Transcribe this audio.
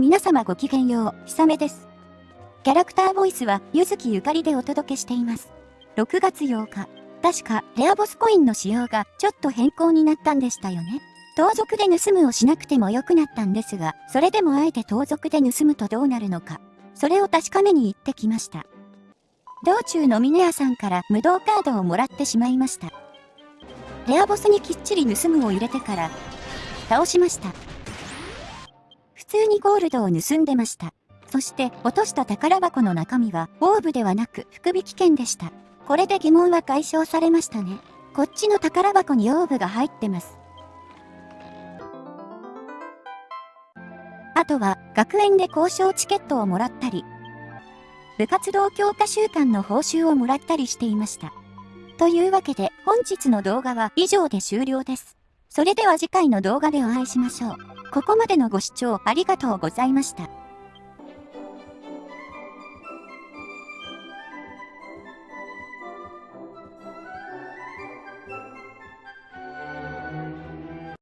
皆様ごきげんよう、ひさめです。キャラクターボイスは、ゆずきゆかりでお届けしています。6月8日、確か、レアボスコインの仕様がちょっと変更になったんでしたよね。盗賊で盗むをしなくても良くなったんですが、それでもあえて盗賊で盗むとどうなるのか、それを確かめに行ってきました。道中の峰屋さんから無道カードをもらってしまいました。レアボスにきっちり盗むを入れてから、倒しました。通にゴールドを盗んでました。そして落とした宝箱の中身はオーブではなく福引券でした。これで疑問は解消されましたね。こっちの宝箱にオーブが入ってます。あとは学園で交渉チケットをもらったり、部活動強化週間の報酬をもらったりしていました。というわけで本日の動画は以上で終了です。それでは次回の動画でお会いしましょう。ここまでのご視聴ありがとうございました。